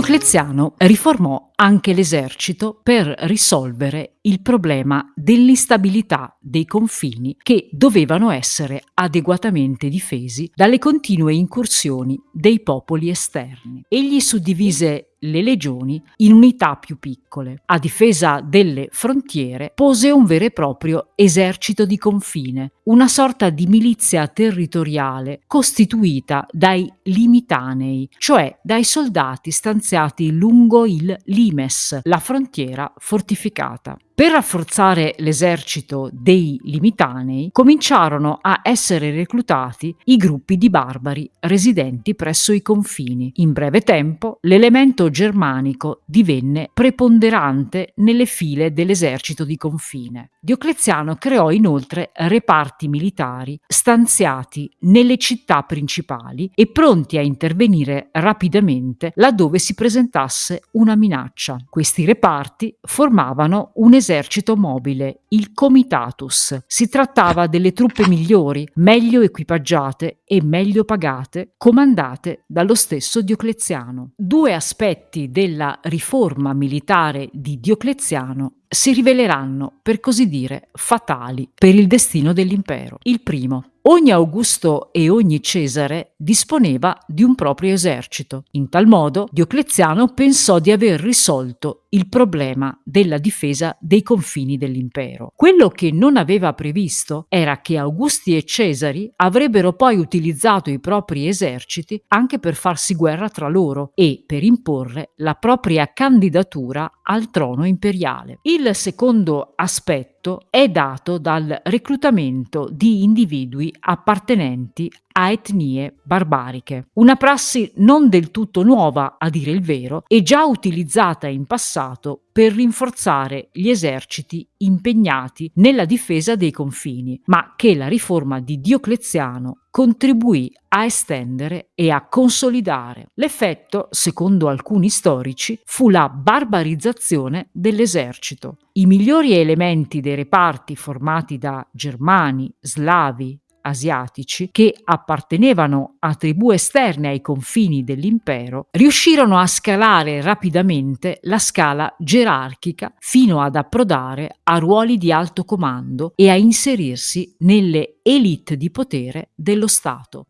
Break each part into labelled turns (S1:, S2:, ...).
S1: Diocleziano riformò anche l'esercito per risolvere il problema dell'instabilità dei confini che dovevano essere adeguatamente difesi dalle continue incursioni dei popoli esterni. Egli suddivise le legioni in unità più piccole. A difesa delle frontiere pose un vero e proprio esercito di confine, una sorta di milizia territoriale costituita dai limitanei, cioè dai soldati stanziati lungo il limes, la frontiera fortificata. Per rafforzare l'esercito dei Limitanei cominciarono a essere reclutati i gruppi di barbari residenti presso i confini. In breve tempo l'elemento germanico divenne preponderante nelle file dell'esercito di confine. Diocleziano creò inoltre reparti militari stanziati nelle città principali e pronti a intervenire rapidamente laddove si presentasse una minaccia. Questi reparti formavano un esercito esercito mobile, il Comitatus. Si trattava delle truppe migliori, meglio equipaggiate e meglio pagate, comandate dallo stesso Diocleziano. Due aspetti della riforma militare di Diocleziano si riveleranno, per così dire, fatali per il destino dell'impero. Il primo, Ogni Augusto e ogni Cesare disponeva di un proprio esercito. In tal modo Diocleziano pensò di aver risolto il problema della difesa dei confini dell'impero. Quello che non aveva previsto era che Augusti e Cesari avrebbero poi utilizzato i propri eserciti anche per farsi guerra tra loro e per imporre la propria candidatura al trono imperiale. Il secondo aspetto è dato dal reclutamento di individui appartenenti a etnie barbariche. Una prassi non del tutto nuova, a dire il vero, e già utilizzata in passato per rinforzare gli eserciti impegnati nella difesa dei confini, ma che la riforma di Diocleziano contribuì a estendere e a consolidare. L'effetto, secondo alcuni storici, fu la barbarizzazione dell'esercito. I migliori elementi dei reparti formati da germani, slavi, asiatici che appartenevano a tribù esterne ai confini dell'impero, riuscirono a scalare rapidamente la scala gerarchica fino ad approdare a ruoli di alto comando e a inserirsi nelle elite di potere dello Stato.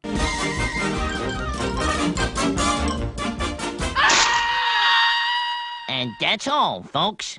S1: And that's all, folks.